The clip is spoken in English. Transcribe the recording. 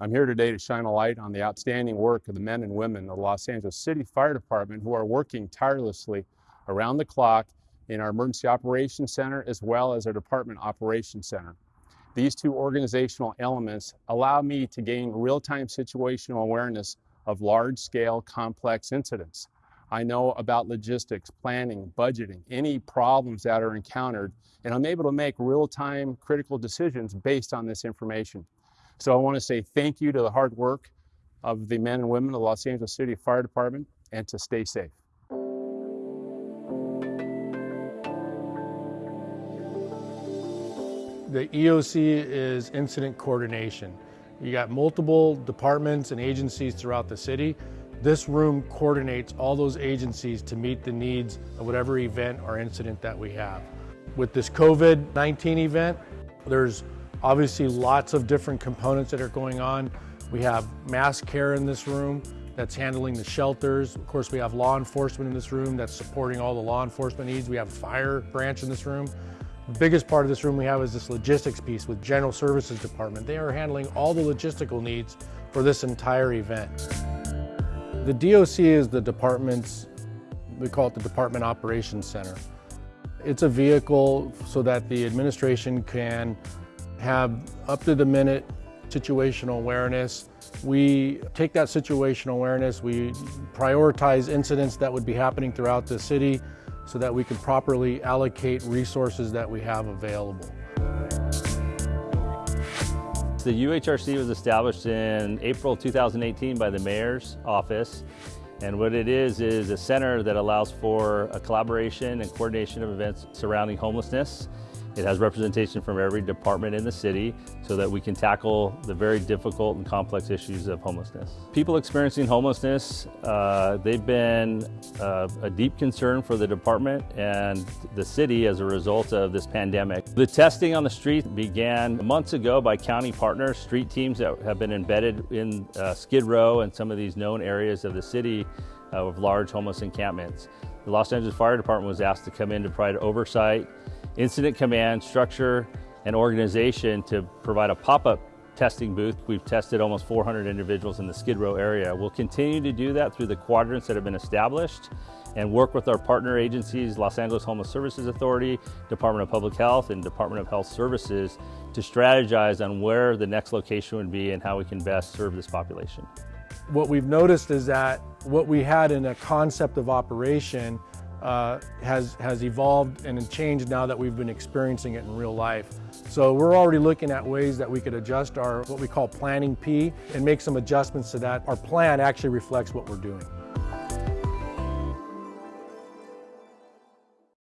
I'm here today to shine a light on the outstanding work of the men and women of the Los Angeles City Fire Department who are working tirelessly around the clock in our Emergency Operations Center as well as our Department Operations Center. These two organizational elements allow me to gain real-time situational awareness of large-scale complex incidents. I know about logistics, planning, budgeting, any problems that are encountered, and I'm able to make real-time critical decisions based on this information. So I want to say thank you to the hard work of the men and women of the Los Angeles City Fire Department and to stay safe. The EOC is incident coordination. You got multiple departments and agencies throughout the city this room coordinates all those agencies to meet the needs of whatever event or incident that we have. With this COVID-19 event, there's obviously lots of different components that are going on. We have mass care in this room that's handling the shelters. Of course, we have law enforcement in this room that's supporting all the law enforcement needs. We have fire branch in this room. The biggest part of this room we have is this logistics piece with General Services Department. They are handling all the logistical needs for this entire event. The DOC is the department's, we call it the Department Operations Center. It's a vehicle so that the administration can have up to the minute situational awareness. We take that situational awareness, we prioritize incidents that would be happening throughout the city so that we can properly allocate resources that we have available. The UHRC was established in April 2018 by the Mayor's Office. And what it is, is a center that allows for a collaboration and coordination of events surrounding homelessness it has representation from every department in the city so that we can tackle the very difficult and complex issues of homelessness. People experiencing homelessness, uh, they've been uh, a deep concern for the department and the city as a result of this pandemic. The testing on the street began months ago by county partners, street teams that have been embedded in uh, Skid Row and some of these known areas of the city uh, of large homeless encampments. The Los Angeles Fire Department was asked to come in to provide oversight incident command, structure, and organization to provide a pop-up testing booth. We've tested almost 400 individuals in the Skid Row area. We'll continue to do that through the quadrants that have been established and work with our partner agencies, Los Angeles Homeless Services Authority, Department of Public Health, and Department of Health Services to strategize on where the next location would be and how we can best serve this population. What we've noticed is that what we had in a concept of operation uh, has, has evolved and changed now that we've been experiencing it in real life. So we're already looking at ways that we could adjust our what we call planning P and make some adjustments so that our plan actually reflects what we're doing.